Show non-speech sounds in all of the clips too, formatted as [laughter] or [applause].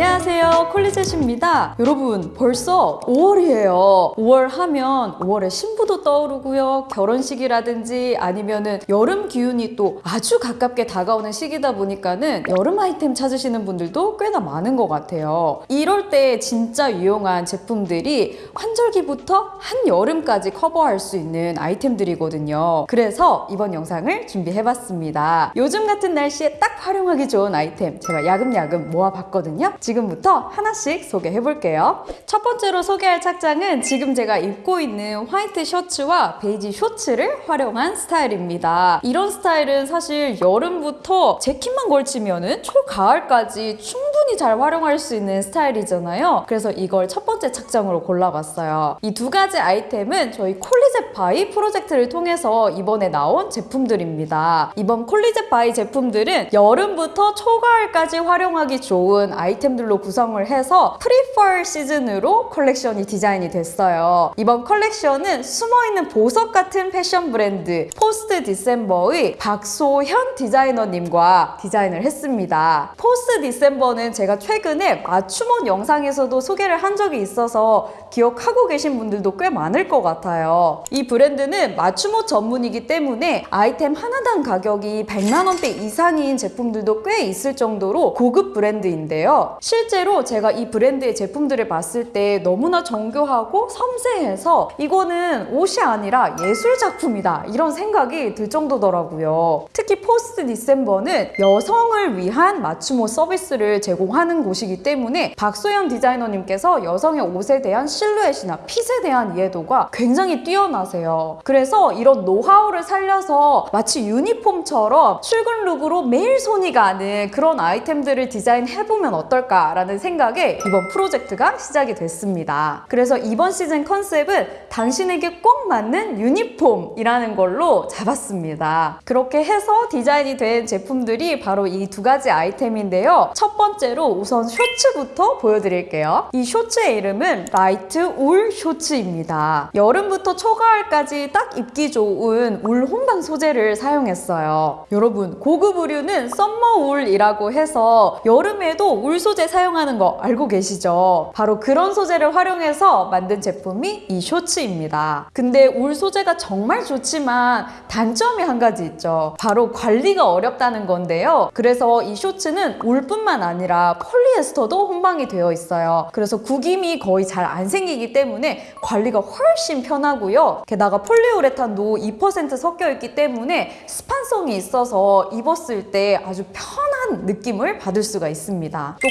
semuanya 안녕하세요. 콜리셋입니다. 여러분 벌써 5월이에요. 5월 하면 5월에 신부도 떠오르고요. 결혼식이라든지 아니면은 여름 기운이 또 아주 가깝게 다가오는 시기다 보니까는 여름 아이템 찾으시는 분들도 꽤나 많은 것 같아요. 이럴 때 진짜 유용한 제품들이 환절기부터 한여름까지 커버할 수 있는 아이템들이거든요. 그래서 이번 영상을 준비해봤습니다. 요즘 같은 날씨에 딱 활용하기 좋은 아이템 제가 야금야금 모아봤거든요. 지금 부터 하나씩 소개해 볼게요. 첫 번째로 소개할 착장은 지금 제가 입고 있는 화이트 셔츠와 베이지 쇼츠를 활용한 스타일입니다. 이런 스타일은 사실 여름부터 재킷만 걸치면 은 초가을까지 충분히 잘 활용할 수 있는 스타일이잖아요. 그래서 이걸 첫 번째 착장으로 골라봤어요. 이 두 가지 아이템은 저희 콜리젯바이 프로젝트를 통해서 이번에 나온 제품들입니다. 이번 콜리젯바이 제품들은 여름부터 초가을까지 활용하기 좋은 아이템들 구성을 해서 pre-fall 시즌으로 컬렉션이 디자인이 됐어요. 이번 컬렉션은 숨어있는 보석 같은 패션 브랜드 포스트 디셈버의 박소현 디자이너님과 디자인을 했습니다. 포스트 디셈버는 제가 최근에 맞춤옷 영상에서도 소개를 한 적이 있어서 기억하고 계신 분들도 꽤 많을 것 같아요. 이 브랜드는 맞춤옷 전문이기 때문에 아이템 하나당 가격이 100만 원대 이상인 제품들도 꽤 있을 정도로 고급 브랜드인데요. 실제 로 제가 이 브랜드의 제품들을 봤을 때 너무나 정교하고 섬세해서 이거는 옷이 아니라 예술 작품이다 이런 생각이 들 정도더라고요. 특히 포스트 디셈버는 여성을 위한 맞춤 옷 서비스를 제공하는 곳이기 때문에 박소연 디자이너님께서 여성의 옷에 대한 실루엣이나 핏에 대한 이해도가 굉장히 뛰어나세요. 그래서 이런 노하우를 살려서 마치 유니폼처럼 출근 look으로 매일 손이 가는 그런 아이템들을 디자인해보면 어떨까 라는 생각에 이번 프로젝트가 시작이 됐습니다. 그래서 이번 시즌 컨셉은 당신에게 꼭 맞는 유니폼이라는 걸로 잡았습니다. 그렇게 해서 디자인이 된 제품들이 바로 이 두 가지 아이템인데요. 첫 번째로 우선 쇼츠부터 보여드릴게요. 이 쇼츠의 이름은 라이트 울 쇼츠입니다. 여름부터 초가을까지 딱 입기 좋은 울 혼방 소재를 사용했어요. 여러분 고급 의류는 summer wool이라고 해서 여름에도 울 소재 사용 하는 거 알고 계시죠? 바로 그런 소재를 활용해서 만든 제품이 이 쇼츠입니다. 근데 울 소재가 정말 좋지만 단점이 한 가지 있죠. 바로 관리가 어렵다는 건데요. 그래서 이 쇼츠는 울뿐만 아니라 폴리에스터도 혼방이 되어 있어요. 그래서 구김이 거의 잘 안 생기기 때문에 관리가 훨씬 편하고요. 게다가 폴리우레탄도 2% 섞여 있기 때문에 스판성이 있어서 입었을 때 아주 편한 느낌을 받을 수가 있습니다. 또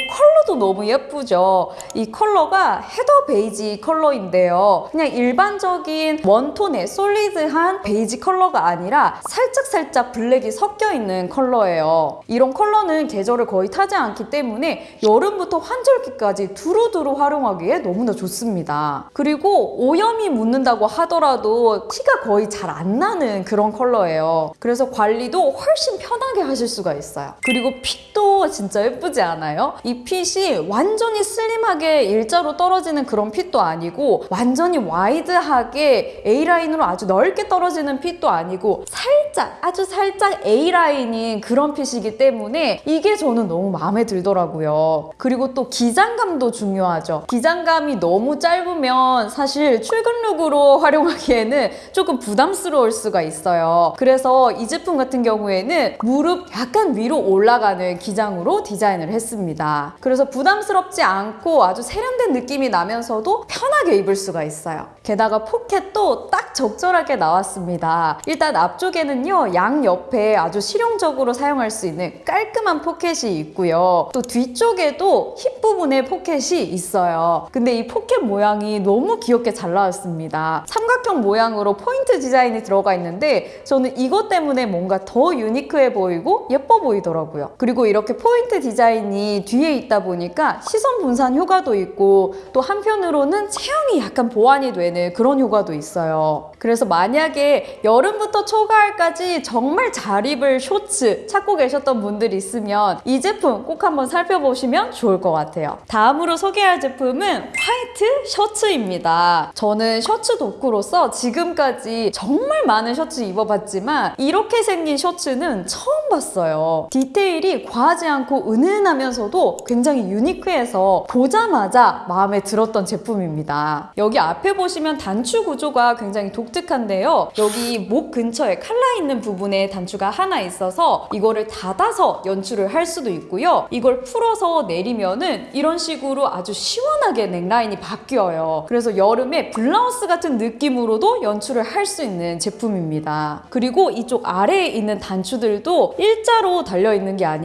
컬러도 너무 예쁘죠. 이 컬러가 heather 베이지 컬러인데요. 그냥 일반적인 one tone의 solid한 베이지 컬러가 아니라 살짝살짝 블랙이 섞여 있는 컬러예요. 이런 컬러는 계절을 거의 타지 않기 때문에 여름부터 환절기까지 두루두루 활용하기에 너무나 좋습니다. 그리고 오염이 묻는다고 하더라도 티가 거의 잘 안 나는 그런 컬러예요. 그래서 관리도 훨씬 편하게 하실 수가 있어요. 그리고 fit도 진짜 예쁘지 않아요? 이 fit이 완전히 슬림하게 일자로 떨어지는 그런 fit도 아니고 완전히 와이드하게 A라인으로 아주 넓게 떨어지는 fit도 아니고 살짝 아주 살짝 A라인인 그런 fit이기 때문에 이게 저는 너무 마음에 들더라고요. 그리고 또 기장감도 중요하죠. 기장감이 너무 짧으면 사실 출근룩으로 [laughs] 활용하기에는 조금 부담스러울 수가 있어요. 그래서 이 제품 같은 경우에는 무릎 약간 위로 올라가는 기장으로 디자인을 했습니다. 그래서 부담스럽지 않고 아주 세련된 느낌이 나면서도 편하게 입을 수가 있어요. 게다가 포켓도 딱 적절하게 나왔습니다. 일단 앞쪽에는요, 양 옆에 아주 실용적으로 사용할 수 있는 깔끔한 포켓이 있고요. 또 뒤쪽에도 힙 부분에 포켓이 있어요. 근데 이 포켓 모양이 너무 귀엽게 잘 나왔습니다. 삼각형 모양으로 포인트 디자인이 들어가 있는데 저는 이것 때문에 뭔가 더 유니크해 보이고 예뻐 보이더라고요. 그리고 이렇게 포인트 디자인이 뒤에 있다 보니까 시선 분산 효과도 있고 또 한편으로는 체형이 약간 보완이 되는 그런 효과도 있어요. 그래서 만약에 여름부터 초가을까지 정말 잘 입을 쇼츠 찾고 계셨던 분들이 있으면 이 제품 꼭 한번 살펴보시면 좋을 것 같아요. 다음으로 소개할 제품은 화이트 셔츠입니다. 저는 셔츠 덕후로서 지금까지 정말 많은 셔츠 입어봤지만 이렇게 생긴 셔츠는 처음 봤어요. 디테일이 과하지 않고 은은하면서도 굉장히 유니크해서 보자마자 마음에 들었던 제품입니다. 여기 앞에 보시면 단추 구조가 굉장히 독특한데요. 여기 목 근처에 칼라 있는 부분에 단추가 하나 있어서 이거를 닫아서 연출을 할 수도 있고요. 이걸 풀어서 내리면은 이런 식으로 아주 시원하게 넥라인이 바뀌어요. 그래서 여름에 블라우스 같은 느낌으로도 연출을 할 수 있는 제품입니다. 그리고 이쪽 아래에 있는 단추들도 일자로 달려 있는 게 아니라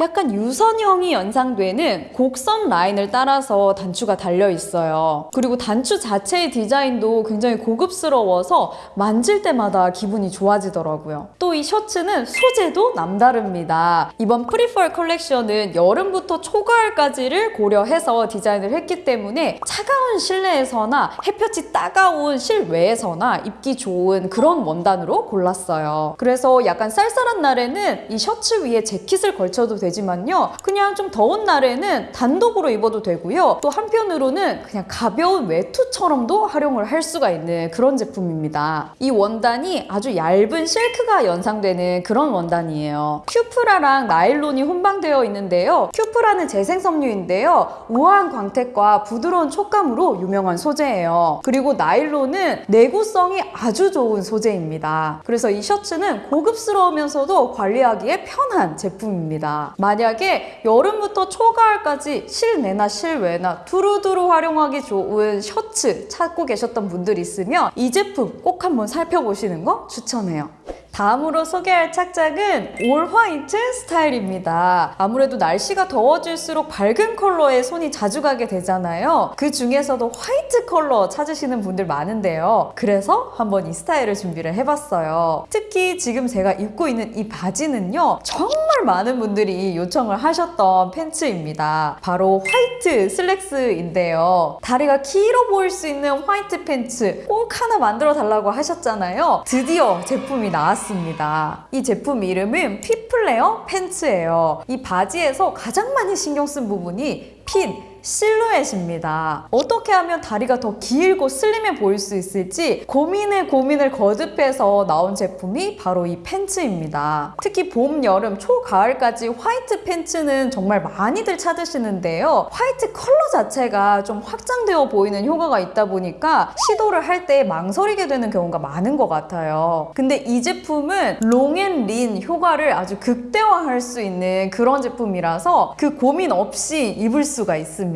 약간 유선형이 연상되는 곡선 라인을 따라서 단추가 달려 있어요. 그리고 단추 자체의 디자인도 굉장히 고급스러워서 만질 때마다 기분이 좋아지더라고요. 또 이 셔츠는 소재도 남다릅니다. 이번 pre-fall 컬렉션은 여름부터 초가을까지를 고려해서 디자인을 했기 때문에 차가운 실내에서나 햇볕이 따가운 실외에서나 입기 좋은 그런 원단으로 골랐어요. 그래서 약간 쌀쌀한 날에는 이 셔츠 위에 재킷 을 걸쳐도 되지만요. 그냥 좀 더운 날에는 단독으로 입어도 되고요. 또 한편으로는 그냥 가벼운 외투처럼도 활용을 할 수가 있는 그런 제품입니다. 이 원단이 아주 얇은 실크가 연상되는 그런 원단이에요. 큐프라랑 나일론이 혼방되어 있는데요. 큐프라는 재생섬유인데요. 우아한 광택과 부드러운 촉감으로 유명한 소재예요. 그리고 나일론은 내구성이 아주 좋은 소재입니다. 그래서 이 셔츠는 고급스러우면서도 관리하기에 편한 제품 입니다. 만약에 여름부터 초가을까지 실내나 실외나 두루두루 활용하기 좋은 셔츠 찾고 계셨던 분들 있으면 이 제품 꼭 한번 살펴보시는 거 추천해요. 다음으로 소개할 착장은 all white 스타일입니다. 아무래도 날씨가 더워질수록 밝은 컬러에 손이 자주 가게 되잖아요. 그 중에서도 화이트 컬러 찾으시는 분들 많은데요. 그래서 한번 이 스타일을 준비를 해봤어요. 특히 지금 제가 입고 있는 이 바지는요. 정말 많은 분들이 요청을 하셨던 팬츠입니다. 바로 화이트 슬랙스인데요. 다리가 길어 보일 수 있는 화이트 팬츠 꼭 하나 만들어 달라고 하셨잖아요. 드디어 제품이 나 왔습니다. 이 제품 이름은 피플레어 팬츠예요. 이 바지에서 가장 많이 신경 쓴 부분이 fit, 실루엣입니다. 어떻게 하면 다리가 더 길고 슬림해 보일 수 있을지 고민을 고민을 거듭해서 나온 제품이 바로 이 팬츠입니다. 특히 봄, 여름, 초가을까지 화이트 팬츠는 정말 많이들 찾으시는데요. 화이트 컬러 자체가 좀 확장되어 보이는 효과가 있다 보니까 시도를 할 때 망설이게 되는 경우가 많은 것 같아요. 근데 이 제품은 롱앤린 효과를 아주 극대화할 수 있는 그런 제품이라서 그 고민 없이 입을 수가 있습니다.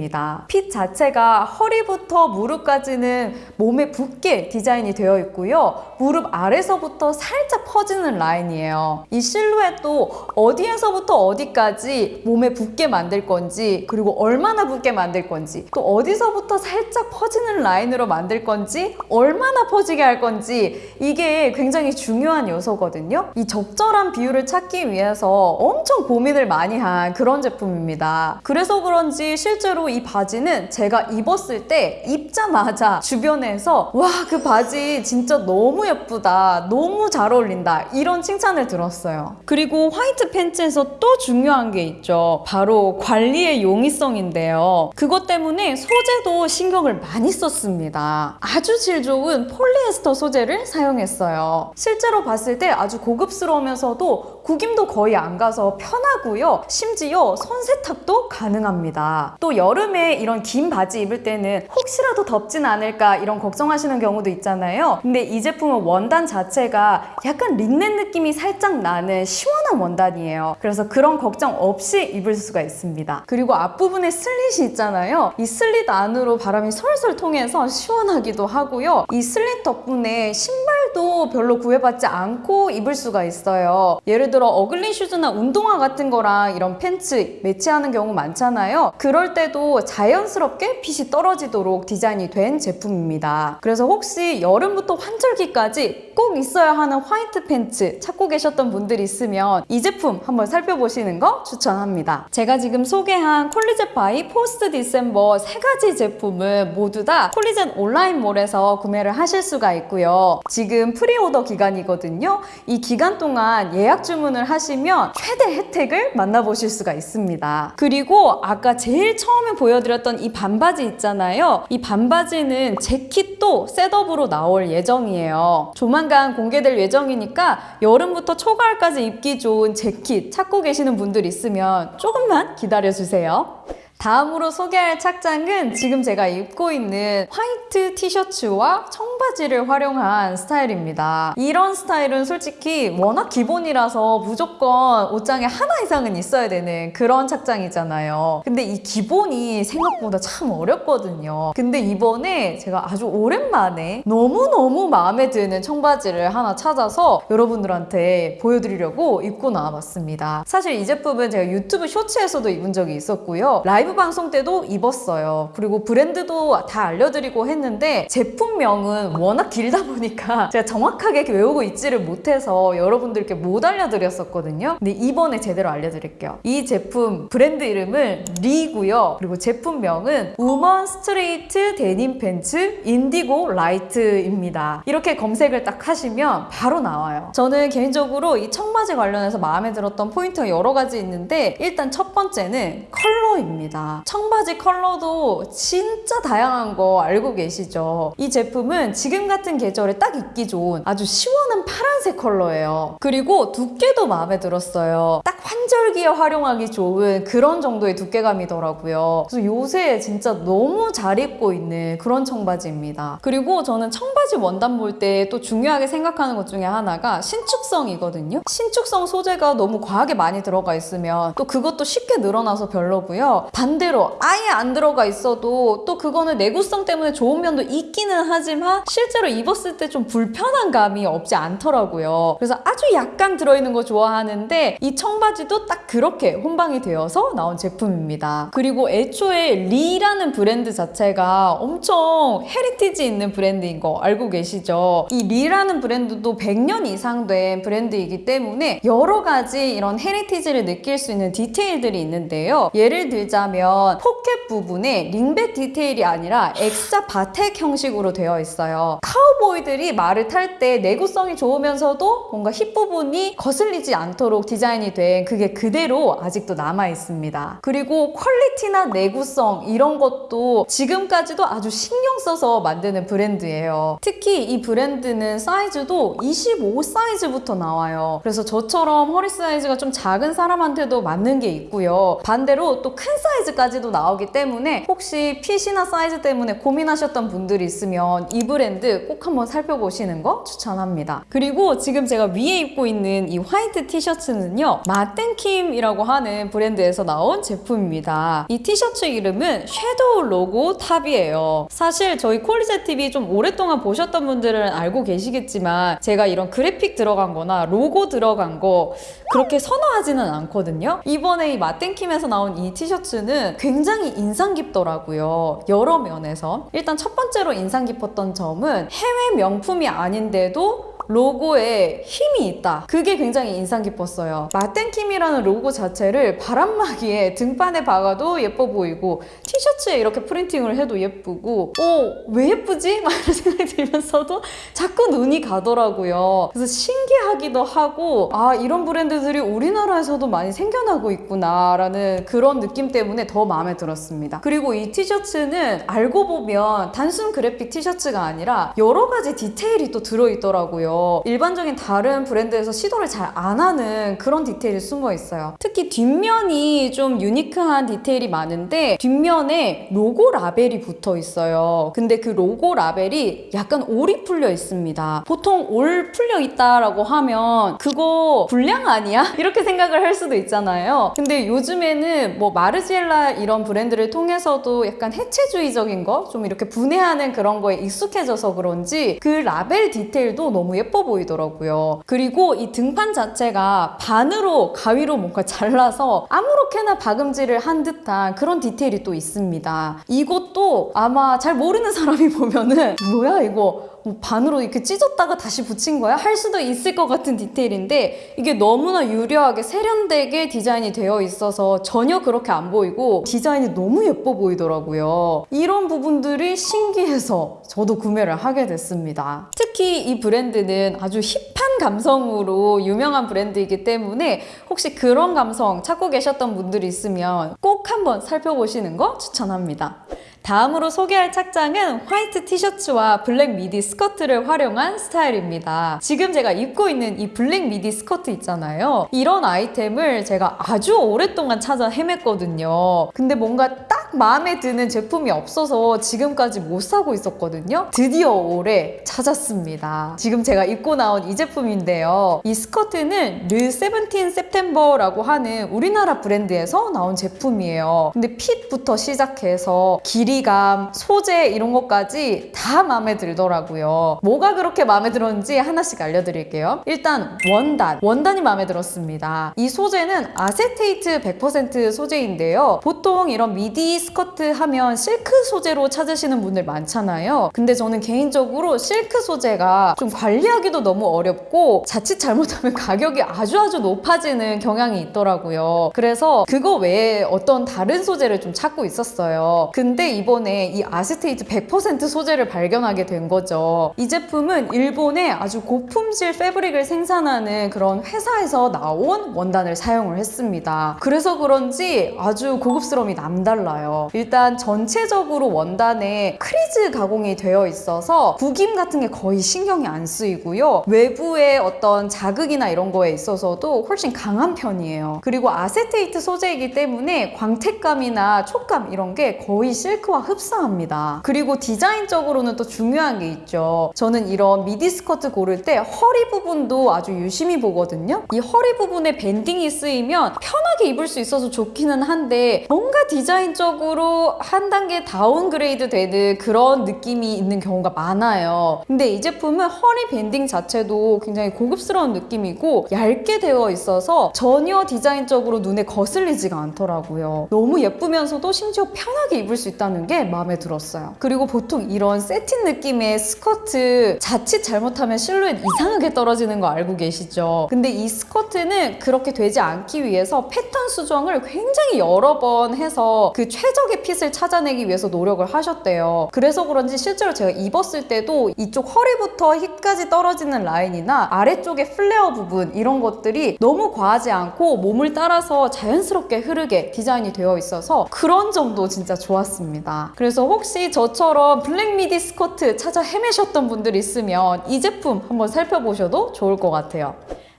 핏 자체가 허리부터 무릎까지는 몸에 붙게 디자인이 되어 있고요. 무릎 아래서부터 살짝 퍼지는 라인이에요. 이 실루엣도 어디에서부터 어디까지 몸에 붙게 만들 건지 그리고 얼마나 붙게 만들 건지 또 어디서부터 살짝 퍼지는 라인으로 만들 건지 얼마나 퍼지게 할 건지 이게 굉장히 중요한 요소거든요. 이 적절한 비율을 찾기 위해서 엄청 고민을 많이 한 그런 제품입니다. 그래서 그런지 실제로 이 바지는 제가 입었을 때 입자마자 주변에서 와 그 바지 진짜 너무 예쁘다 너무 잘 어울린다 이런 칭찬을 들었어요. 그리고 화이트 팬츠에서 또 중요한 게 있죠. 바로 관리의 용이성인데요. 그것 때문에 소재도 신경을 많이 썼습니다. 아주 질 좋은 폴리에스터 소재를 사용했어요. 실제로 봤을 때 아주 고급스러우면서도 구김도 거의 안 가서 편하고요 심지어 손 세탁도 가능합니다 또 여름에 이런 긴 바지 입을 때는 혹시라도 덥진 않을까 이런 걱정하시는 경우도 있잖아요. 근데 이 제품은 원단 자체가 약간 린넨 느낌이 살짝 나는 시원한 원단이에요. 그래서 그런 걱정 없이 입을 수가 있습니다. 그리고 앞부분에 슬릿이 있잖아요. 이 슬릿 안으로 바람이 솔솔 통해서 시원하기도 하고요. 이 슬릿 덕분에 신발 사이즈도 별로 구애받지 않고 입을 수가 있어요. 예를 들어 ugly shoes나 운동화 같은 거랑 이런 팬츠 매치하는 경우 많잖아요. 그럴 때도 자연스럽게 핏이 떨어지도록 디자인이 된 제품입니다. 그래서 혹시 여름부터 환절기까지 꼭 있어야 하는 화이트 팬츠 찾고 계셨던 분들이 있으면 이 제품 한번 살펴보시는 거 추천합니다. 제가 지금 소개한 콜리젯 바이 포스트 디셈버 세 가지 제품을 모두 다 콜리젯 온라인몰에서 구매를 하실 수가 있고요. 지금 pre-order 기간이거든요. 이 기간 동안 예약 주문을 하시면 최대 혜택을 만나보실 수가 있습니다. 그리고 아까 제일 처음에 보여드렸던 이 반바지 있잖아요. 이 반바지는 재킷도 셋업으로 나올 예정이에요. 조만간 공개될 예정이니까 여름부터 초가을까지 입기 좋은 재킷 찾고 계시는 분들 있으면 조금만 기다려주세요. 다음으로 소개할 착장은 지금 제가 입고 있는 화이트 티셔츠와 청 바지를 활용한 스타일입니다. 이런 스타일은 솔직히 워낙 기본이라서 무조건 옷장에 하나 이상은 있어야 되는 그런 착장이잖아요. 근데 이 기본이 생각보다 참 어렵거든요. 근데 이번에 제가 아주 오랜만에 너무너무 마음에 드는 청바지를 하나 찾아서 여러분들한테 보여드리려고 입고 나와봤습니다. 사실 이 제품은 제가 유튜브 쇼츠에서도 입은 적이 있었고요. 라이브 방송 때도 입었어요. 그리고 브랜드도 다 알려드리고 했는데 제품명은 워낙 길다 보니까 [laughs] 제가 정확하게 외우고 있지를 못해서 여러분들께 못 알려드렸었거든요. 근데 이번에 제대로 알려드릴게요. 이 제품 브랜드 이름은 Lee고요. 그리고 제품명은 women straight denim pants indigo light입니다. 이렇게 검색을 딱 하시면 바로 나와요. 저는 개인적으로 이 청바지 관련해서 마음에 들었던 포인트가 여러 가지 있는데 일단 첫 번째는 컬러입니다. 청바지 컬러도 진짜 다양한 거 알고 계시죠? 이 제품은 지금 같은 계절에 딱 입기 좋은 아주 시원한 파란색 컬러예요. 그리고 두께도 마음에 들었어요. 딱 환절기에 활용하기 좋은 그런 정도의 두께감이더라고요. 그래서 요새 진짜 너무 잘 입고 있는 그런 청바지입니다. 그리고 저는 청바지 원단 볼 때 또 중요하게 생각하는 것 중에 하나가 신축성이거든요. 신축성 소재가 너무 과하게 많이 들어가 있으면 또 그것도 쉽게 늘어나서 별로고요. 반대로 아예 안 들어가 있어도 또 그거는 내구성 때문에 좋은 면도 있기는 하지만 실 제로 입었을 때 좀 불편한 감이 없지 않더라고요. 그래서 아주 약간 들어있는 거 좋아하는데 이 청바지도 딱 그렇게 혼방이 되어서 나온 제품입니다. 그리고 애초에 리라는 브랜드 자체가 엄청 heritage 있는 브랜드인 거 알고 계시죠? 이 리라는 브랜드도 100년 이상 된 브랜드이기 때문에 여러 가지 이런 heritage를 느낄 수 있는 디테일들이 있는데요. 예를 들자면 포켓 부분에 리벳 디테일이 아니라 X자 bartack 형식으로 되어 있어요. 카우보이들이 말을 탈 때 내구성이 좋으면서도 뭔가 힙 부분이 거슬리지 않도록 디자인이 된 그게 그대로 아직도 남아 있습니다. 그리고 퀄리티나 내구성 이런 것도 지금까지도 아주 신경 써서 만드는 브랜드예요. 특히 이 브랜드는 사이즈도 25 사이즈부터 나와요. 그래서 저처럼 허리 사이즈가 좀 작은 사람한테도 맞는 게 있고요. 반대로 또 큰 사이즈까지도 나오기 때문에 혹시 fit이나 사이즈 때문에 고민하셨던 분들이 있으면 이 브랜드 꼭 한번 살펴보시는 거 추천합니다. 그리고 지금 제가 위에 입고 있는 이 화이트 티셔츠는요. 마뗑킴이라고 하는 브랜드에서 나온 제품입니다. 이 티셔츠 이름은 shadow logo top이에요. 사실 저희 콜리제 TV 좀 오랫동안 보셨던 분들은 알고 계시겠지만 제가 이런 그래픽 들어간 거나 로고 들어간 거 그렇게 선호하지는 않거든요. 이번에 이 마땡킴에서 나온 이 티셔츠는 굉장히 인상 깊더라고요. 여러 면에서. 일단 첫 번째로 인상 깊었던 점은 해외 명품이 아닌데도 로고에 힘이 있다. 그게 굉장히 인상 깊었어요. 마땡킴이라는 로고 자체를 바람막이에 등판에 박아도 예뻐 보이고 티셔츠에 이렇게 프린팅을 해도 예쁘고 어, 왜 예쁘지? [laughs] 막 이런 생각이 들면서도 자꾸 눈이 가더라고요. 그래서 신기하기도 하고 아 이런 브랜드들이 우리나라에서도 많이 생겨나고 있구나라는 그런 느낌 때문에 더 마음에 들었습니다. 그리고 이 티셔츠는 알고 보면 단순 그래픽 티셔츠가 아니라 여러 가지 디테일이 또 들어있더라고요. 일반적인 다른 브랜드에서 시도를 잘 안 하는 그런 디테일이 숨어 있어요. 특히 뒷면이 좀 유니크한 디테일이 많은데 뒷면에 로고 라벨이 붙어 있어요. 근데 그 로고 라벨이 약간 올이 풀려 있습니다. 보통 올 풀려 있다라고 하면 그거 불량 아니야? [laughs] 이렇게 생각을 할 수도 있잖아요. 근데 요즘에는 뭐 마르지엘라 이런 브랜드를 통해서도 약간 해체주의적인 거 좀 이렇게 분해하는 그런 거에 익숙해져서 그런지 그 라벨 디테일도 너무 예뻐요. 예뻐 보이더라고요. 그리고 이 등판 자체가 반으로 가위로 뭔가 잘라서 아무렇게나 박음질을 한 듯한 그런 디테일이 또 있습니다. 이것도 아마 잘 모르는 사람이 [laughs] 보면은 뭐야 이거 뭐 반으로 이렇게 찢었다가 다시 붙인 거야? 할 수도 있을 것 같은 디테일인데 이게 너무나 유려하게 세련되게 디자인이 되어 있어서 전혀 그렇게 안 보이고 디자인이 너무 예뻐 보이더라고요. 이런 부분들이 신기해서 저도 구매를 하게 됐습니다. 특히 이 브랜드는 아주 힙한 감성으로 유명한 브랜드이기 때문에 혹시 그런 감성 찾고 계셨던 분들이 있으면 꼭 한번 살펴보시는 거 추천합니다. 다음으로 소개할 착장은 화이트 티셔츠와 블랙 미디 스커트를 활용한 스타일입니다. 지금 제가 입고 있는 이 블랙 미디 스커트 있잖아요. 이런 아이템을 제가 아주 오랫동안 찾아 헤맸거든요. 근데 뭔가 딱 마음에 드는 제품이 없어서 지금까지 못 사고 있었거든요. 드디어 올해 찾았습니다. 지금 제가 입고 나온 이 제품인데요. 이 스커트는 르 세븐틴 september라고 하는 우리나라 브랜드에서 나온 제품이에요. 근데 fit부터 시작해서 길이감, 소재 이런 것까지 다 마음에 들더라고요. 뭐가 그렇게 마음에 들었는지 하나씩 알려드릴게요. 일단 원단. 원단이 마음에 들었습니다. 이 소재는 아세테이트 100% 소재인데요. 보통 이런 미디 스커트 하면 실크 소재로 찾으시는 분들 많잖아요. 근데 저는 개인적으로 실크 소재가 좀 관리하기도 너무 어렵고 자칫 잘못하면 [laughs] 가격이 아주 아주 높아지는 경향이 있더라고요. 그래서 그거 외에 어떤 다른 소재를 좀 찾고 있었어요. 근데 이번에 이 아세테이트 100% 소재를 발견하게 된 거죠. 이 제품은 일본의 아주 고품질 패브릭을 생산하는 그런 회사에서 나온 원단을 사용을 했습니다. 그래서 그런지 아주 고급스러움이 남달라요. 일단 전체적으로 원단에 crease 가공이 되어 있어서 구김 같은 게 거의 신경이 안 쓰이고요. 외부의 어떤 자극이나 이런 거에 있어서도 훨씬 강한 편이에요. 그리고 아세테이트 소재이기 때문에 광택감이나 촉감 이런 게 거의 실크와 흡사합니다. 그리고 디자인적으로는 또 중요한 게 있죠. 저는 이런 미디 스커트 고를 때 허리 부분도 아주 유심히 보거든요. 이 허리 부분에 banding이 쓰이면 편하게 입을 수 있어서 좋기는 한데 뭔가 디자인적으로 한 단계 downgrade 되는 그런 느낌이 있는 경우가 많아요. 근데 이 제품은 허리 banding 자체도 굉장히 고급스러운 느낌이고 얇게 되어 있어서 전혀 디자인적으로 눈에 거슬리지가 않더라고요. 너무 예쁘면서도 심지어 편하게 입을 수 있다는 게 마음에 들었어요. 그리고 보통 이런 새틴 느낌의 스커트 자칫 잘못하면 실루엣 이상하게 떨어지는 거 알고 계시죠? 근데 이 스커트는 그렇게 되지 않기 위해서 패턴 수정을 굉장히 여러 번 해서 그 최적의 fit을 찾아내기 위해서 노력을 하셨대요. 그래서 그런지 실제로 제가 입었을 때도 이쪽 허리부터 힙까지 떨어지는 라인이나 아래쪽의 플레어 부분 이런 것들이 너무 과하지 않고 몸을 따라서 자연스럽게 흐르게 디자인이 되어 있어서 그런 점도 진짜 좋았습니다. 그래서 혹시 저처럼 블랙 미디 스커트 찾아 헤매셨던 분들 있으면 이 제품 한번 살펴보셔도 좋을 것 같아요.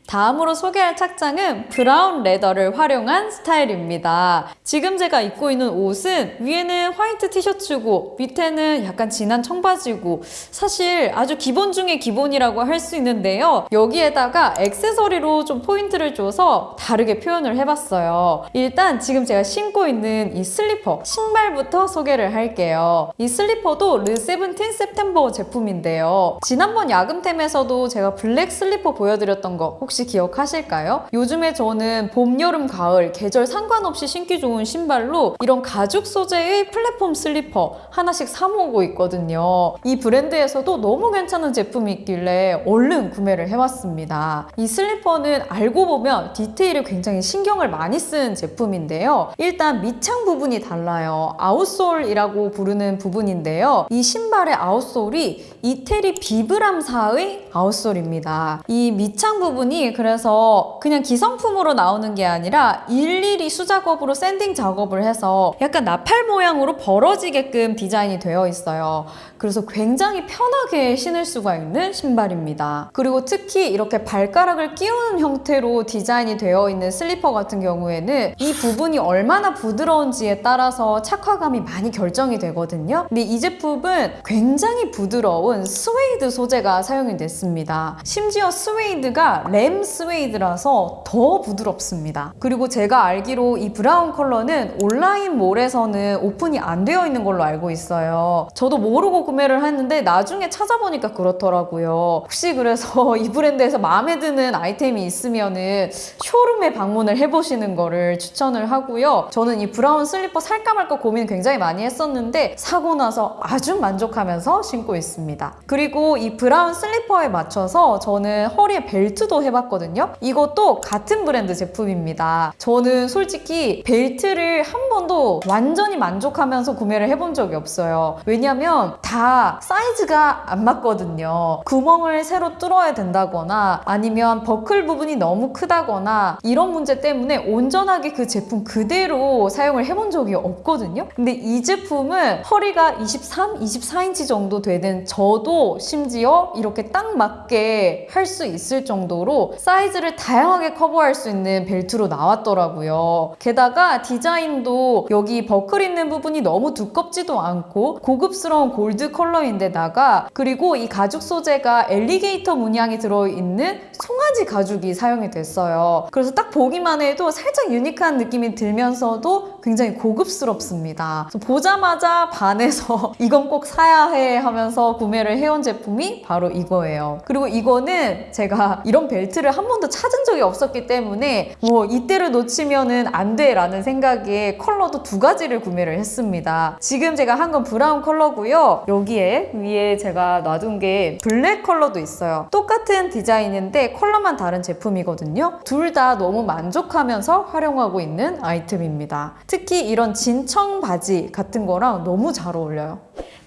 다음으로 소개할 착장은 브라운 leather를 활용한 스타일입니다. 지금 제가 입고 있는 옷은 위에는 화이트 티셔츠고 밑에는 약간 진한 청바지고 사실 아주 기본 중에 기본이라고 할 수 있는데요. 여기에다가 액세서리로 좀 포인트를 줘서 다르게 표현을 해봤어요. 일단 지금 제가 신고 있는 이 슬리퍼 신발부터 소개를 할게요. 이 슬리퍼도 르 세븐틴 september 제품인데요. 지난번 야금템에서도 제가 블랙 슬리퍼 보여드렸던 거 혹시 혹시 기억하실까요? 요즘에 저는 봄, 여름, 가을 계절 상관없이 신기 좋은 신발로 이런 가죽 소재의 플랫폼 슬리퍼 하나씩 사 모으고 있거든요. 이 브랜드에서도 너무 괜찮은 제품이 있길래 얼른 구매를 해왔습니다. 이 슬리퍼는 알고 보면 디테일을 굉장히 신경을 많이 쓴 제품인데요. 일단 밑창 부분이 달라요. outsole이라고 부르는 부분인데요. 이 신발의 outsole이 이태리 비브람사의 outsole입니다. 이 밑창 부분이 그래서 그냥 기성품으로 나오는 게 아니라 일일이 수작업으로 sanding 작업을 해서 약간 나팔 모양으로 벌어지게끔 디자인이 되어 있어요. 그래서 굉장히 편하게 신을 수가 있는 신발입니다. 그리고 특히 이렇게 발가락을 끼우는 형태로 디자인이 되어 있는 슬리퍼 같은 경우에는 이 부분이 얼마나 부드러운지에 따라서 착화감이 많이 결정이 되거든요. 근데 이 제품은 굉장히 부드러운 스웨이드 소재가 사용이 됐습니다. 심지어 스웨이드가 lamb lamb suede라서 더 부드럽습니다. 그리고 제가 알기로 이 브라운 컬러는 온라인 몰에서는 오픈이 안 되어 있는 걸로 알고 있어요. 저도 모르고 구매를 했는데 나중에 찾아보니까 그렇더라고요. 혹시 그래서 [laughs] 이 브랜드에서 마음에 드는 아이템이 있으면은 showroom에 방문을 해보시는 거를 추천을 하고요. 저는 이 브라운 슬리퍼 살까 말까 고민 굉장히 많이 했었는데 사고 나서 아주 만족하면서 신고 있습니다. 그리고 이 브라운 슬리퍼에 맞춰서 저는 허리에 벨트도 해봤 거든요. 이것도 같은 브랜드 제품입니다. 저는 솔직히 벨트를 한 번도 완전히 만족하면서 구매를 해본 적이 없어요. 왜냐면 다 사이즈가 안 맞거든요. 구멍을 새로 뚫어야 된다거나 아니면 버클 부분이 너무 크다거나 이런 문제 때문에 온전하게 그 제품 그대로 사용을 해본 적이 없거든요. 근데 이 제품은 허리가 23, 24인치 정도 되는 저도 심지어 이렇게 딱 맞게 할 수 있을 정도로 사이즈를 다양하게 커버할 수 있는 벨트로 나왔더라고요. 게다가 디자인도 여기 버클 있는 부분이 너무 두껍지도 않고 고급스러운 골드 컬러인데다가 그리고 이 가죽 소재가 alligator 문양이 들어있는 송아지 가죽이 사용이 됐어요. 그래서 딱 보기만 해도 살짝 unique한 느낌이 들면서도 굉장히 고급스럽습니다. 보자마자 반해서 [laughs] 이건 꼭 사야 해 하면서 구매를 해온 제품이 바로 이거예요. 그리고 이거는 제가 이런 벨트를 한 번도 찾은 적이 없었기 때문에 뭐 이때를 놓치면은 안 돼 라는 생각에 컬러도 두 가지를 구매를 했습니다. 지금 제가 한 건 브라운 컬러고요. 여기에 위에 제가 놔둔 게 블랙 컬러도 있어요. 똑같은 디자인인데 컬러만 다른 제품이거든요. 둘 다 너무 만족하면서 활용하고 있는 아이템입니다. 특히 이런 진청 바지 같은 거랑 너무 잘 어울려요.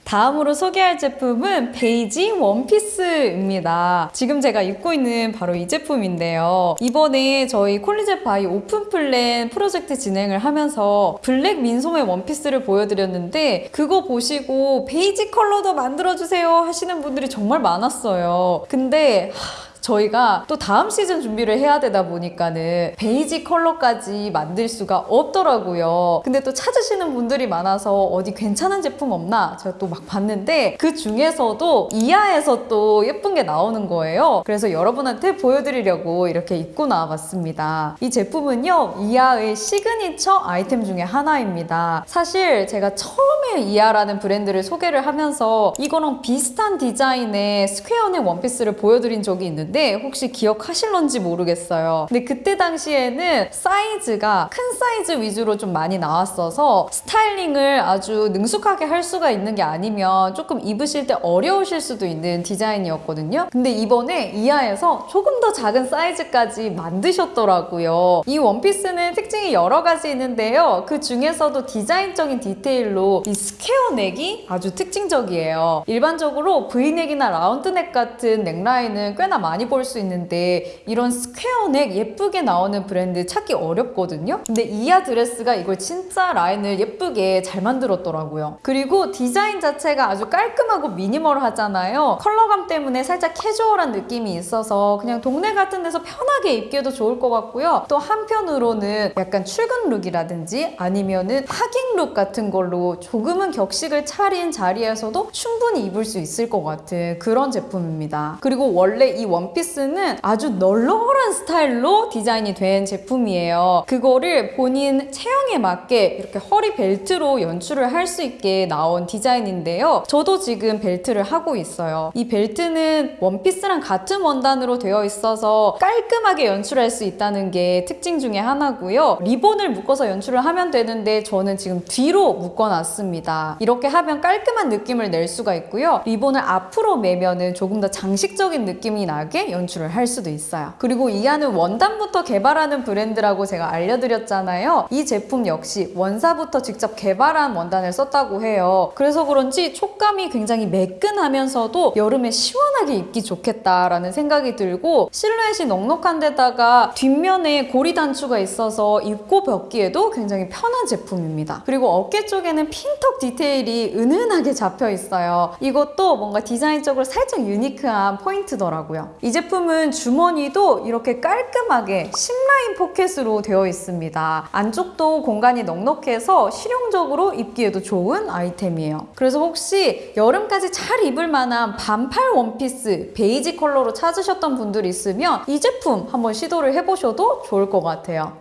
다음으로 소개할 제품은 베이지 원피스입니다. 지금 제가 입고 있는 바로 이 제품인데요. 이번에 저희 콜리제 바이 오픈 플랜 프로젝트 진행을 하면서 블랙 민소매 원피스를 보여드렸는데 그거 보시고 베이지 컬러도 만들어주세요 하시는 분들이 정말 많았어요. 근데 하, 저희가 또 다음 시즌 준비를 해야 되다 보니까는 베이지 컬러까지 만들 수가 없더라고요. 근데 또 찾으시는 분들이 많아서 어디 괜찮은 제품 없나 제가 또 막 봤는데 그 중에서도 이하에서 또 예쁜 게 나오는 거예요. 그래서 여러분한테 보여드리려고 이렇게 입고 나와봤습니다. 이 제품은요 이하의 시그니처 아이템 중에 하나입니다. 사실 제가 처음에 이하라는 브랜드를 소개를 하면서 이거랑 비슷한 디자인의 square neck 원피스를 보여드린 적이 있는데 혹시 기억하실런지 모르겠어요. 근데 그때 당시에는 사이즈가 큰 사이즈 위주로 좀 많이 나왔어서 스타일링을 아주 능숙하게 할 수가 있는 게 아니면 조금 입으실 때 어려우실 수도 있는 디자인이었거든요. 근데 이번에 이하에서 조금 더 작은 사이즈까지 만드셨더라고요. 이 원피스는 특징이 여러 가지 있는데요. 그 중에서도 디자인적인 디테일로 이 square neck이 아주 특징적이에요. 일반적으로 V넥이나 라운드넥 같은 넥라인은 꽤나 많이 볼 수 있는데 이런 square neck 예쁘게 나오는 브랜드 찾기 어렵거든요. 근데 이하 드레스가 이걸 진짜 라인을 예쁘게 잘 만들었더라고요. 그리고 디자인 자체가 아주 깔끔하고 미니멀하잖아요. 컬러감 때문에 살짝 캐주얼한 느낌이 있어서 그냥 동네 같은 데서 편하게 입기도 좋을 것 같고요. 또 한편으로는 약간 출근 look이라든지 아니면은 하객 look 같은 걸로 조금은 격식을 차린 자리에서도 충분히 입을 수 있을 것 같은 그런 제품입니다. 그리고 원래 이 원피스 는 아주 널널한 스타일로 디자인이 된 제품이에요. 그거를 본인 체형에 맞게 이렇게 허리 벨트로 연출을 할 수 있게 나온 디자인인데요. 저도 지금 벨트를 하고 있어요. 이 벨트는 원피스랑 같은 원단으로 되어 있어서 깔끔하게 연출할 수 있다는 게 특징 중에 하나고요. 리본을 묶어서 연출을 하면 되는데 저는 지금 뒤로 묶어놨습니다. 이렇게 하면 깔끔한 느낌을 낼 수가 있고요. 리본을 앞으로 매면 은 조금 더 장식적인 느낌이 나게 연출을 할 수도 있어요. 그리고 이하는 원단부터 개발하는 브랜드라고 제가 알려드렸잖아요. 이 제품 역시 원사부터 직접 개발한 원단을 썼다고 해요. 그래서 그런지 촉감이 굉장히 매끈하면서도 여름에 시원하게 입기 좋겠다라는 생각이 들고 실루엣이 넉넉한 데다가 뒷면에 고리 단추가 있어서 입고 벗기에도 굉장히 편한 제품입니다. 그리고 어깨 쪽에는 핀턱 디테일이 은은하게 잡혀 있어요. 이것도 뭔가 디자인적으로 살짝 unique한 포인트더라고요. 이이 제품은 주머니도 이렇게 깔끔하게 seam line pocket으로 되어 있습니다. 안쪽도 공간이 넉넉해서 실용적으로 입기에도 좋은 아이템이에요. 그래서 혹시 여름까지 잘 입을 만한 반팔 원피스 베이지 컬러로 찾으셨던 분들 있으면 이 제품 한번 시도를 해보셔도 좋을 것 같아요.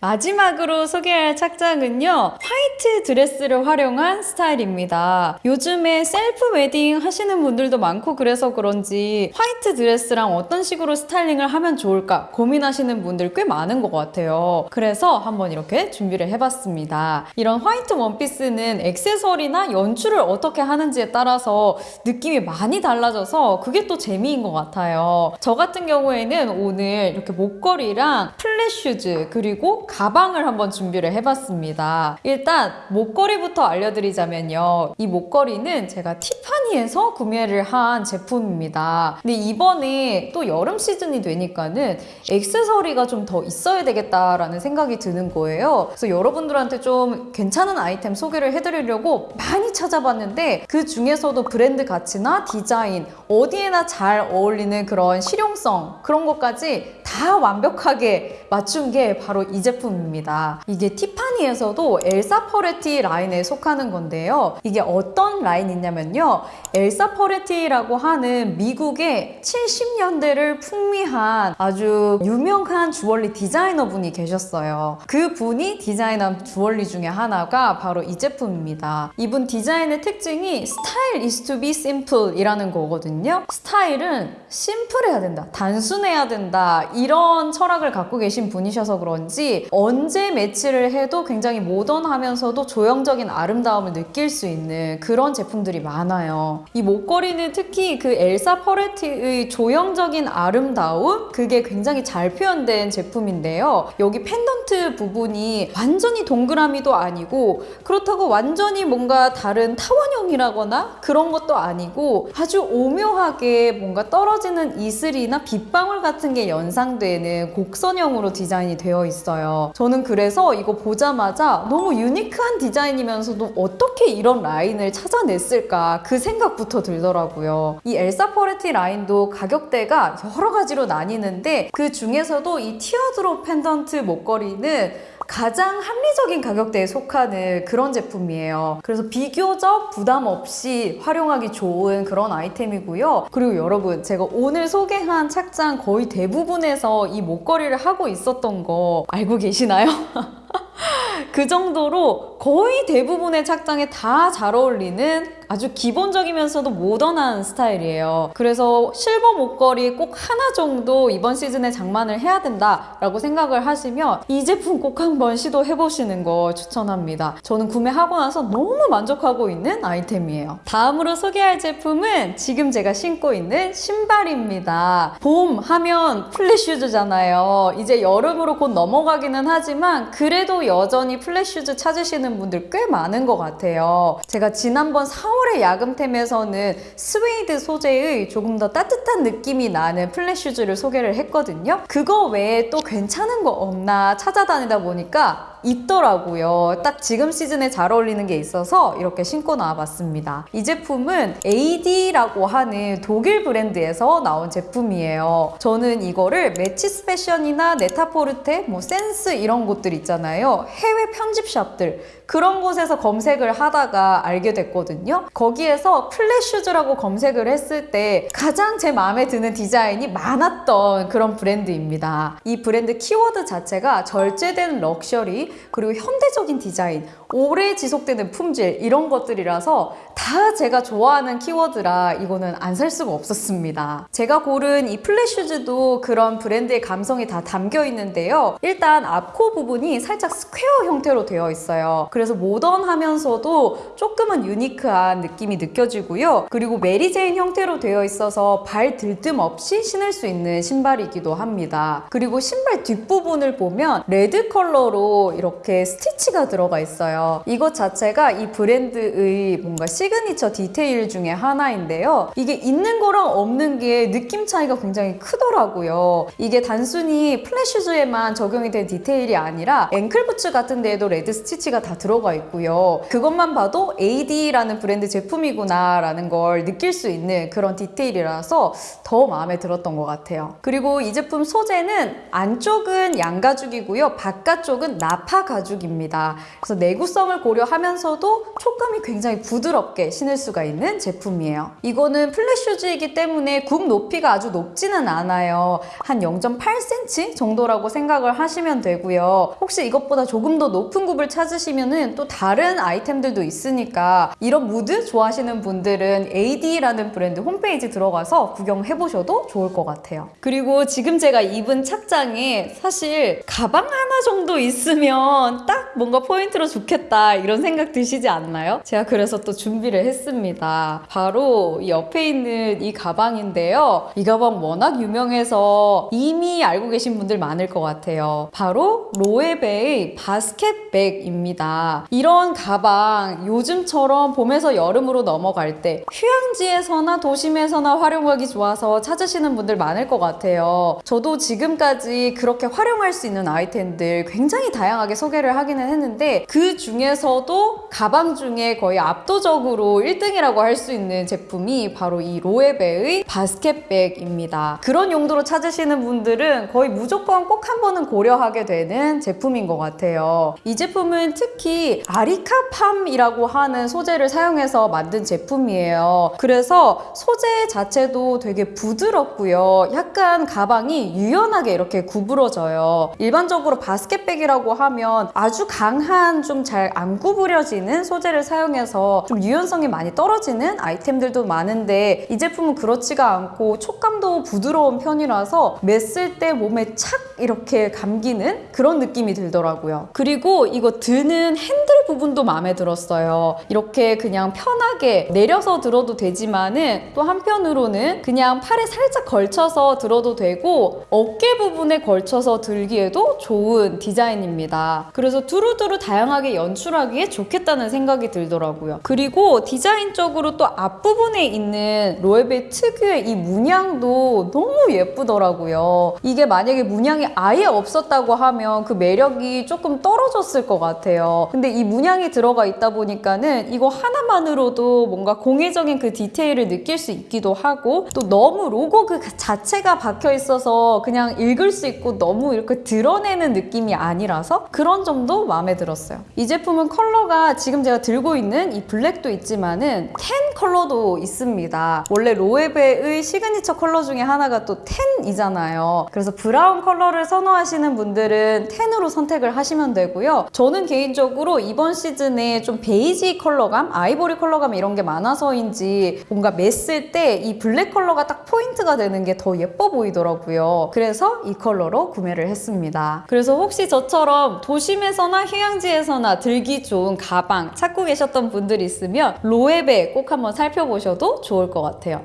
마지막으로 소개할 착장은요. 화이트 드레스를 활용한 스타일입니다. 요즘에 셀프 웨딩 하시는 분들도 많고 그래서 그런지 화이트 드레스랑 어떤 식으로 스타일링을 하면 좋을까 고민하시는 분들 꽤 많은 것 같아요. 그래서 한번 이렇게 준비를 해봤습니다. 이런 화이트 원피스는 액세서리나 연출을 어떻게 하는지에 따라서 느낌이 많이 달라져서 그게 또 재미인 것 같아요. 저 같은 경우에는 오늘 이렇게 목걸이랑 플랫 슈즈 그리고 가방을 한번 준비를 해봤습니다. 일단 목걸이부터 알려드리자면요. 이 목걸이는 제가 티파니에서 구매를 한 제품입니다. 근데 이번에 또 여름 시즌이 되니까는 액세서리가 좀 더 있어야 되겠다라는 생각이 드는 거예요. 그래서 여러분들한테 좀 괜찮은 아이템 소개를 해드리려고 많이 찾아봤는데 그 중에서도 브랜드 가치나 디자인, 어디에나 잘 어울리는 그런 실용성 그런 것까지 다 완벽하게 맞춘 게 바로 이 제품 입니다. 이게 티파니에서도 엘사 퍼레티 라인에 속하는 건데요. 이게 어떤 라인이냐면요. 엘사 퍼레티라고 하는 미국의 70년대를 풍미한 아주 유명한 주얼리 디자이너 분이 계셨어요. 그 분이 디자인한 주얼리 중에 하나가 바로 이 제품입니다. 이분 디자인의 특징이 style is to be simple 이라는 거거든요. 스타일은 심플해야 된다. 단순해야 된다. 이런 철학을 갖고 계신 분이셔서 그런지 언제 매치를 해도 굉장히 모던하면서도 조형적인 아름다움을 느낄 수 있는 그런 제품들이 많아요. 이 목걸이는 특히 그 엘사 퍼레티의 조형적인 아름다움 그게 굉장히 잘 표현된 제품인데요. 여기 펜던트 부분이 완전히 동그라미도 아니고 그렇다고 완전히 뭔가 다른 타원형이라거나 그런 것도 아니고 아주 오묘하게 뭔가 떨어지는 이슬이나 빗방울 같은 게 연상되는 곡선형으로 디자인이 되어 있어요. 저는 그래서 이거 보자마자 너무 유니크한 디자인이면서도 어떻게 이런 라인을 찾아냈을까 그 생각부터 들더라고요. 이 엘사 퍼레티 라인도 가격대가 여러 가지로 나뉘는데 그 중에서도 이 teardrop 펜던트 목걸이는 가장 합리적인 가격대에 속하는 그런 제품이에요. 그래서 비교적 부담 없이 활용하기 좋은 그런 아이템이고요. 그리고 여러분, 제가 오늘 소개한 착장 거의 대부분에서 이 목걸이를 하고 있었던 거 알고 계시나요? [laughs] 그 정도로 거의 대부분의 착장에 다 잘 어울리는 아주 기본적이면서도 모던한 스타일이에요. 그래서 실버 목걸이 꼭 하나 정도 이번 시즌에 장만을 해야 된다라고 생각을 하시면 이 제품 꼭 한번 시도해보시는 거 추천합니다. 저는 구매하고 나서 너무 만족하고 있는 아이템이에요. 다음으로 소개할 제품은 지금 제가 신고 있는 신발입니다. 봄 하면 플랫슈즈잖아요. 이제 여름으로 곧 넘어가기는 하지만 그래도 여전히 플랫슈즈 찾으시는 분들 꽤 많은 것 같아요. 제가 지난번 4월의 야금템에서는 스웨이드 소재의 조금 더 따뜻한 느낌이 나는 플랫 슈즈를 소개를 했거든요. 그거 외에 또 괜찮은 거 없나 찾아다니다 보니까 있더라고요. 딱 지금 시즌에 잘 어울리는 게 있어서 이렇게 신고 나와봤습니다. 이 제품은 AD라고 하는 독일 브랜드에서 나온 제품이에요. 저는 이거를 매치스 패션이나 네타포르테, 뭐 센스 이런 곳들 있잖아요. 해외 편집샵들 그런 곳에서 검색을 하다가 알게 됐거든요. 거기에서 플랫슈즈라고 검색을 했을 때 가장 제 마음에 드는 디자인이 많았던 그런 브랜드입니다. 이 브랜드 키워드 자체가 절제된 럭셔리 그리고 현대적인 디자인, 오래 지속되는 품질 이런 것들이라서 다 제가 좋아하는 키워드라 이거는 안 살 수가 없었습니다. 제가 고른 이 플랫슈즈도 그런 브랜드의 감성이 다 담겨 있는데요. 일단 앞코 부분이 살짝 스퀘어 형태로 되어 있어요. 그래서 모던하면서도 조금은 유니크한 느낌이 느껴지고요. 그리고 메리제인 형태로 되어 있어서 발 들뜸 없이 신을 수 있는 신발이기도 합니다. 그리고 신발 뒷부분을 보면 레드 컬러로 이렇게 스티치가 들어가 있어요. 이것 자체가 이 브랜드의 뭔가 시그니처 시그니처 디테일 중에 하나인데요. 이게 있는 거랑 없는 게 느낌 차이가 굉장히 크더라고요. 이게 단순히 플랫슈즈에만 적용이 된 디테일이 아니라 앵클부츠 같은 데에도 레드 스티치가 다 들어가 있고요. 그것만 봐도 AD라는 브랜드 제품이구나 라는 걸 느낄 수 있는 그런 디테일이라서 더 마음에 들었던 것 같아요. 그리고 이 제품 소재는 안쪽은 양가죽이고요. 바깥쪽은 나파 가죽입니다. 그래서 내구성을 고려하면서도 촉감이 굉장히 부드럽게 신을 수가 있는 제품이에요. 이거는 플랫슈즈이기 때문에 굽 높이가 아주 높지는 않아요. 한 0.8cm 정도라고 생각을 하시면 되고요. 혹시 이것보다 조금 더 높은 굽을 찾으시면은 또 다른 아이템들도 있으니까 이런 무드 좋아하시는 분들은 AD라는 브랜드 홈페이지 들어가서 구경해 보셔도 좋을 것 같아요. 그리고 지금 제가 입은 착장에 사실 가방 하나 정도 있으면 딱 뭔가 포인트로 좋겠다 이런 생각 드시지 않나요? 제가 그래서 또 준비 를 했습니다. 바로 이 옆에 있는 이 가방인데요. 이 가방 워낙 유명해서 이미 알고 계신 분들 많을 것 같아요. 바로 로에베의 바스켓백입니다. 이런 가방 요즘처럼 봄에서 여름으로 넘어갈 때 휴양지에서나 도심에서나 활용하기 좋아서 찾으시는 분들 많을 것 같아요. 저도 지금까지 그렇게 활용할 수 있는 아이템들 굉장히 다양하게 소개를 하기는 했는데 그 중에서도 가방 중에 거의 압도적으로 1등이라고 할 수 있는 제품이 바로 이 로에베의 바스켓백입니다. 그런 용도로 찾으시는 분들은 거의 무조건 꼭 한 번은 고려하게 되는 제품인 것 같아요. 이 제품은 특히 아리카팜이라고 하는 소재를 사용해서 만든 제품이에요. 그래서 소재 자체도 되게 부드럽고요. 약간 가방이 유연하게 이렇게 구부러져요. 일반적으로 바스켓백이라고 하면 아주 강한 좀 잘 안 구부려지는 소재를 사용해서 좀 유연 성이 많이 떨어지는 아이템들도 많은데 이 제품은 그렇지가 않고 촉감도 부드러운 편이라서 맸을 때 몸에 착 이렇게 감기는 그런 느낌이 들더라고요. 그리고 이거 드는 핸들 부분도 마음에 들었어요. 이렇게 그냥 편하게 내려서 들어도 되지만 은 또 한편으로는 그냥 팔에 살짝 걸쳐서 들어도 되고 어깨 부분에 걸쳐서 들기에도 좋은 디자인입니다. 그래서 두루두루 다양하게 연출하기에 좋겠다는 생각이 들더라고요. 그리고 디자인적으로 또 앞부분에 있는 로에베 특유의 이 문양도 너무 예쁘더라고요. 이게 만약에 문양이 아예 없었다고 하면 그 매력이 조금 떨어졌을 것 같아요. 근데 이 문양 이 들어가 있다 보니까는 이거 하나만으로도 뭔가 공예적인 그 디테일을 느낄 수 있기도 하고 또 너무 로고 그 자체가 박혀 있어서 그냥 읽을 수 있고 너무 이렇게 드러내는 느낌이 아니라서 그런 점도 마음에 들었어요. 이 제품은 컬러가 지금 제가 들고 있는 이 블랙도 있지만은 tan 컬러도 있습니다. 원래 로에베의 시그니처 컬러 중에 하나가 또 tan이잖아요. 그래서 브라운 컬러를 선호하시는 분들은 tan으로 선택을 하시면 되고요. 저는 개인적으로 이번 시즌에 좀 베이지 컬러감, 아이보리 컬러감 이런 게 많아서인지 뭔가 맸을 때 이 블랙 컬러가 딱 포인트가 되는 게 더 예뻐 보이더라고요. 그래서 이 컬러로 구매를 했습니다. 그래서 혹시 저처럼 도심에서나 휴양지에서나 들기 좋은 가방 찾고 계셨던 분들 있으면 로에베 꼭 한번 살펴보셔도 좋을 것 같아요.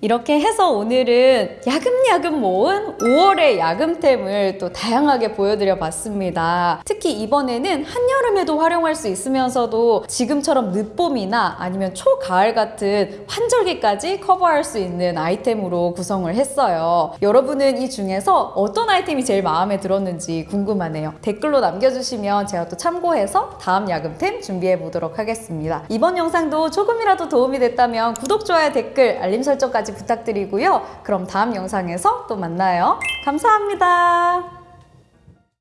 이렇게 해서 오늘은 야금야금 모은 5월의 야금템을 또 다양하게 보여드려 봤습니다. 특히 이번에는 한여름에도 활용할 수 있으면서도 지금처럼 늦봄이나 아니면 초가을 같은 환절기까지 커버할 수 있는 아이템으로 구성을 했어요. 여러분은 이 중에서 어떤 아이템이 제일 마음에 들었는지 궁금하네요. 댓글로 남겨주시면 제가 또 참고해서 다음 야금템 준비해 보도록 하겠습니다. 이번 영상도 조금이라도 도움이 됐다면 구독, 좋아요, 댓글, 알림 설정까지 부탁드리고요. 그럼 다음 영상에서 또 만나요. 감사합니다.